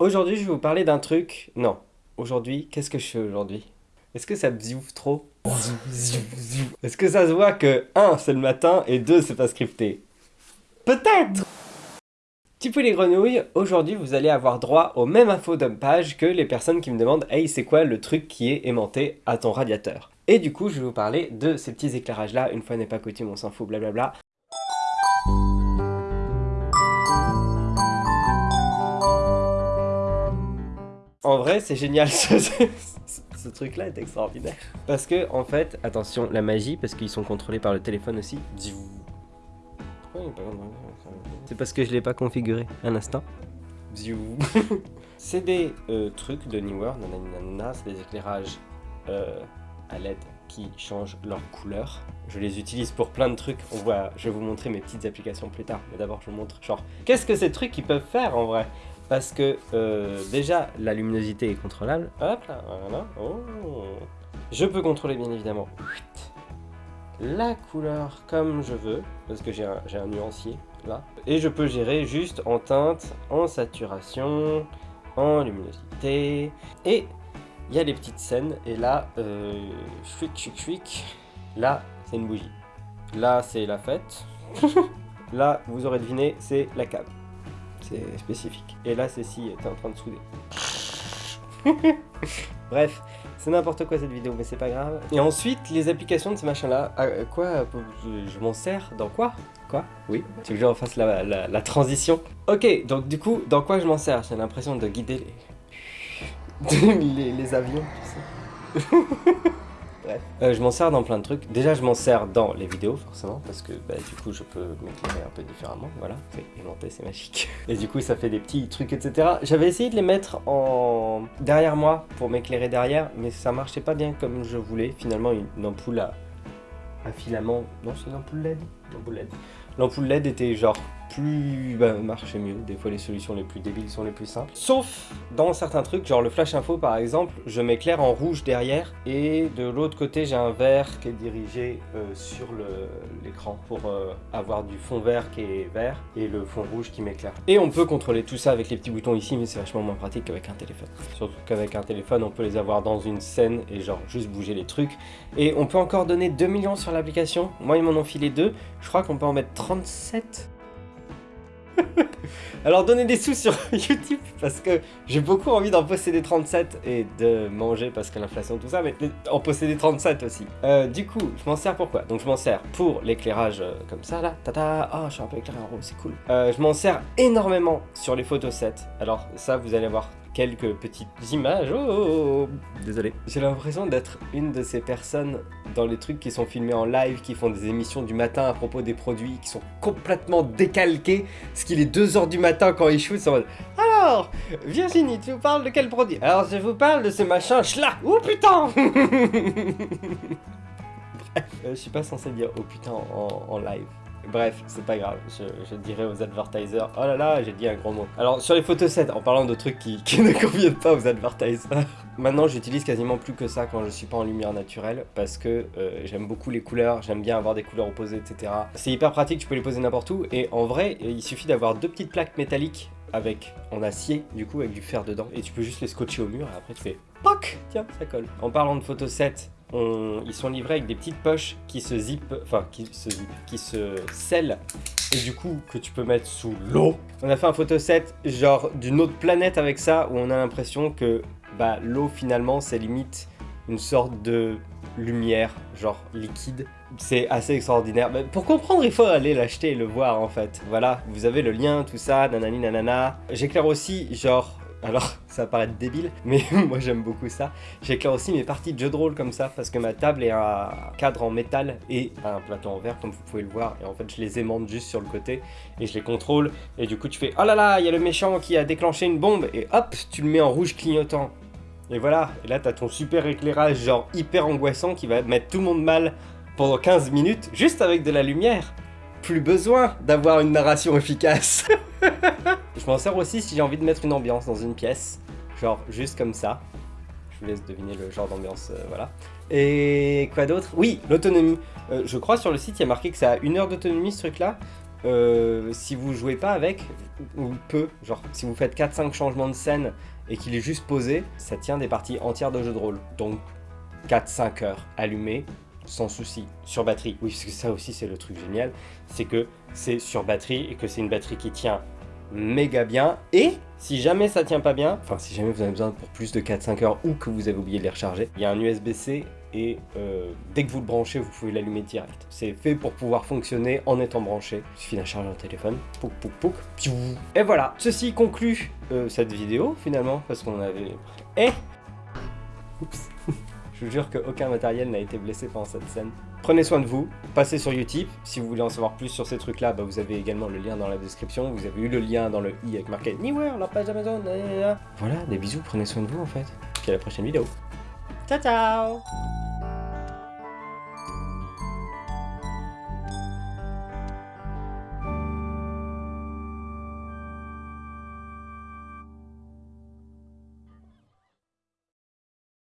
Aujourd'hui, je vais vous parler d'un truc... Non. Aujourd'hui, qu'est-ce que je fais aujourd'hui? Est-ce que ça bziouf trop? Est-ce que ça se voit que 1. c'est le matin et 2. c'est pas scripté? Peut-être Petit peu les grenouilles, aujourd'hui vous allez avoir droit aux mêmes infos page que les personnes qui me demandent « Hey, c'est quoi le truc qui est aimanté à ton radiateur ?» Et du coup, je vais vous parler de ces petits éclairages là, une fois n'est pas coutume, on s'en fout, blablabla. En vrai, c'est génial, ce, truc-là est extraordinaire. Parce que, en fait, attention, la magie, parce qu'ils sont contrôlés par le téléphone aussi. C'est parce que je l'ai pas configuré. Un instant. c'est des euh, trucs de Newer, c'est des éclairages euh, à LED qui changent leur couleur. Je les utilise pour plein de trucs. On voit, je vais vous montrer mes petites applications plus tard. Mais d'abord, je vous montre genre, qu'est-ce que ces trucs ils peuvent faire en vrai? Parce que euh, déjà la luminosité est contrôlable. Hop là, voilà. Oh. Je peux contrôler bien évidemment la couleur comme je veux, parce que j'ai un, nuancier là. Et je peux gérer juste en teinte, en saturation, en luminosité. Et il y a les petites scènes, et là, euh, chouic, chouic, chouic, là c'est une bougie. Là c'est la fête. là, vous aurez deviné, c'est la cave c'est spécifique. Et là, c'est si t'es en train de souder. Bref, c'est n'importe quoi cette vidéo, mais c'est pas grave. Et ensuite, les applications de ce machin-là, euh, quoi Je, m'en sers dans quoi? Quoi? Oui Tu veux que je refasse la, la, transition? Ok, donc du coup, dans quoi je m'en sers? J'ai l'impression de guider les, les, les avions, tu sais. Euh, je m'en sers dans plein de trucs. Déjà, je m'en sers dans les vidéos, forcément, parce que bah, du coup, je peux m'éclairer un peu différemment. Voilà, c'est aimanté, c'est magique. Et du coup, ça fait des petits trucs, etc. J'avais essayé de les mettre en derrière moi pour m'éclairer derrière, mais ça marchait pas bien comme je voulais. Finalement, une ampoule à, à filament... Non, c'est une ampoule LED? Une ampoule LED. L'ampoule LED était genre plus... bah marchait mieux. Des fois les solutions les plus débiles sont les plus simples. Sauf dans certains trucs, genre le flash info par exemple, je m'éclaire en rouge derrière et de l'autre côté j'ai un vert qui est dirigé euh, sur l'écran pour euh, avoir du fond vert qui est vert et le fond rouge qui m'éclaire. Et on peut contrôler tout ça avec les petits boutons ici mais c'est vachement moins pratique qu'avec un téléphone. Surtout qu'avec un téléphone on peut les avoir dans une scène et genre juste bouger les trucs. Et on peut encore donner 2 millions sur l'application. Moi ils m'en ont filé 2. Je crois qu'on peut en mettre 37 alors donnez des sous sur YouTube parce que j'ai beaucoup envie d'en posséder 37 et de manger parce que l'inflation tout ça, mais en posséder 37 aussi. Euh, du coup, je m'en sers pourquoi? Donc je m'en sers pour l'éclairage euh, comme ça là, tata, oh je suis un peu éclairé en rose, c'est cool. Euh, je m'en sers énormément sur les photos sets. Alors ça, vous allez voir quelques petites images. Oh, oh, oh, désolé. J'ai l'impression d'être une de ces personnes dans les trucs qui sont filmés en live, qui font des émissions du matin à propos des produits, qui sont complètement décalqués, ce qu'il est 2h du matin quand ils shootent, en mode Alors, Virginie, tu vous parles de quel produit? Alors, je vous parle de ce machin, là Oh putain Bref, euh, je suis pas censé dire oh putain en live. Bref, c'est pas grave, je, dirais aux advertisers, oh là là, j'ai dit un gros mot. Alors, sur les photosets, en parlant de trucs qui, ne conviennent pas aux advertisers, maintenant j'utilise quasiment plus que ça quand je suis pas en lumière naturelle, parce que euh, j'aime beaucoup les couleurs, j'aime bien avoir des couleurs opposées, etc. C'est hyper pratique, tu peux les poser n'importe où, et en vrai, il suffit d'avoir deux petites plaques métalliques avec en acier, du coup, avec du fer dedans, et tu peux juste les scotcher au mur, et après tu fais POC Tiens, ça colle. En parlant de photosets, ils sont livrés avec des petites poches qui se zippent, enfin qui se qui se scellent et du coup que tu peux mettre sous l'eau. On a fait un photoset genre d'une autre planète avec ça où on a l'impression que bah, l'eau finalement c'est limite une sorte de lumière genre liquide. C'est assez extraordinaire. Mais pour comprendre, il faut aller l'acheter et le voir en fait. Voilà, vous avez le lien, tout ça, nanani nanana. J'éclaire aussi genre alors, ça va paraître débile, mais moi j'aime beaucoup ça. J'éclaire aussi mes parties de jeu de rôle comme ça, parce que ma table est un cadre en métal et un plateau en verre, comme vous pouvez le voir. Et en fait, je les aimante juste sur le côté, et je les contrôle. Et du coup, tu fais « Oh là là, il y a le méchant qui a déclenché une bombe !» Et hop, tu le mets en rouge clignotant. Et voilà, et là, t'as ton super éclairage, genre hyper angoissant, qui va mettre tout le monde mal pendant 15 minutes, juste avec de la lumière. Plus besoin d'avoir une narration efficace Je m'en sers aussi si j'ai envie de mettre une ambiance dans une pièce, genre juste comme ça. Je vous laisse deviner le genre d'ambiance, euh, voilà. Et quoi d'autre? Oui, l'autonomie. Euh, je crois sur le site, il y a marqué que ça a une heure d'autonomie ce truc-là. euh, si vous jouez pas avec, ou peu, genre si vous faites 4-5 changements de scène et qu'il est juste posé, ça tient des parties entières de jeu de rôle. Donc 4-5 heures allumées, sans souci, sur batterie. Oui, parce que ça aussi c'est le truc génial, c'est que c'est sur batterie et que c'est une batterie qui tient méga bien. Et si jamais ça tient pas bien, enfin si jamais vous avez besoin pour plus de 4-5 heures ou que vous avez oublié de les recharger, il y a un USB-C et euh, dès que vous le branchez, vous pouvez l'allumer direct. C'est fait pour pouvoir fonctionner en étant branché. Il suffit d'un chargeur téléphone, pouc pouc pouc. Et voilà, ceci conclut euh, cette vidéo finalement, parce qu'on avait... Eh Oups Je vous jure qu'aucun matériel n'a été blessé pendant cette scène. Prenez soin de vous, passez sur Utip. Si vous voulez en savoir plus sur ces trucs-là, bah, vous avez également le lien dans la description. Vous avez eu le lien dans le i avec marqué Anywhere, la page Amazon. Voilà, des bisous, prenez soin de vous en fait. Puis à la prochaine vidéo. Ciao ciao